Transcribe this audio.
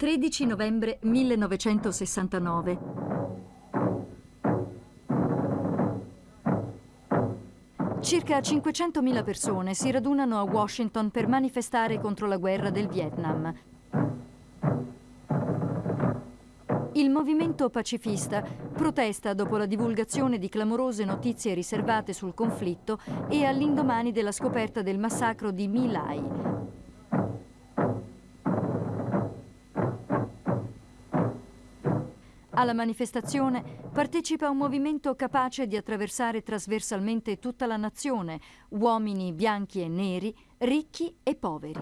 13 novembre 1969. Circa 500.000 persone si radunano a Washington per manifestare contro la guerra del Vietnam. Il movimento pacifista protesta dopo la divulgazione di clamorose notizie riservate sul conflitto e all'indomani della scoperta del massacro di My Lai, Alla manifestazione partecipa un movimento capace di attraversare trasversalmente tutta la nazione, uomini bianchi e neri, ricchi e poveri.